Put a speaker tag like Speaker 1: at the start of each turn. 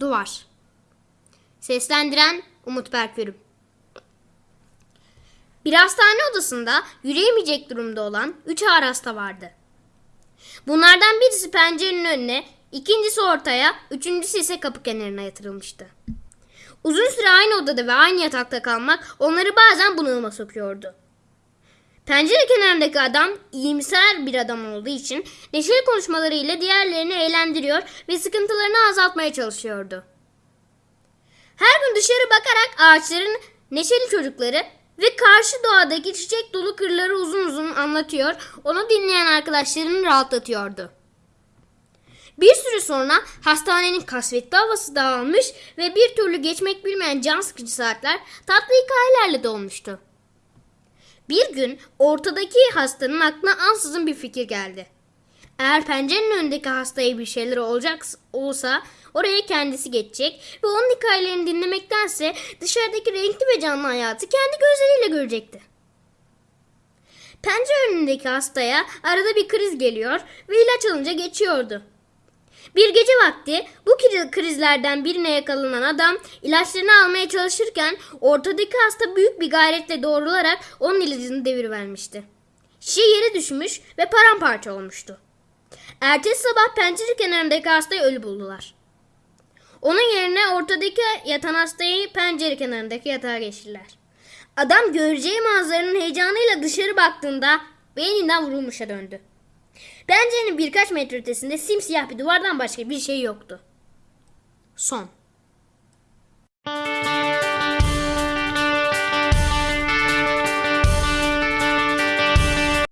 Speaker 1: Duvar Seslendiren Umut Berkürüm Bir hastane odasında yürüyemeyecek durumda olan üç ağır hasta vardı. Bunlardan birisi pencerenin önüne, ikincisi ortaya, üçüncüsü ise kapı kenarına yatırılmıştı. Uzun süre aynı odada ve aynı yatakta kalmak onları bazen bunalıma sokuyordu. Pencere kenarındaki adam iyimser bir adam olduğu için neşeli konuşmalarıyla diğerlerini eğlendiriyor ve sıkıntılarını azaltmaya çalışıyordu. Her gün dışarı bakarak ağaçların neşeli çocukları ve karşı doğadaki çiçek dolu kırları uzun uzun anlatıyor, onu dinleyen arkadaşlarını rahatlatıyordu. Bir süre sonra hastanenin kasvetli havası dağılmış ve bir türlü geçmek bilmeyen can sıkıcı saatler tatlı hikayelerle dolmuştu. Bir gün ortadaki hastanın aklına ansızın bir fikir geldi. Eğer pencerenin önündeki hastaya bir şeyler olacak olsa oraya kendisi geçecek ve onun hikayelerini dinlemektense dışarıdaki renkli ve canlı hayatı kendi gözleriyle görecekti. Pencere önündeki hastaya arada bir kriz geliyor ve ilaç alınca geçiyordu. Bir gece vakti bu kri- krizlerden birine yakalanan adam ilaçlarını almaya çalışırken ortadaki hasta büyük bir gayretle doğrularak onun ilacını devirivermişti. Şişe yere düşmüş ve paramparça olmuştu. Ertesi sabah pencere kenarındaki hastayı ölü buldular. Onun yerine ortadaki yatan hastayı pencere kenarındaki yatağa geçirdiler. Adam göreceği manzaranın heyecanıyla dışarı baktığında beyninden vurulmuşa döndü. Pencerenin birkaç metre ötesinde simsiyah bir duvardan başka bir şey yoktu. Son.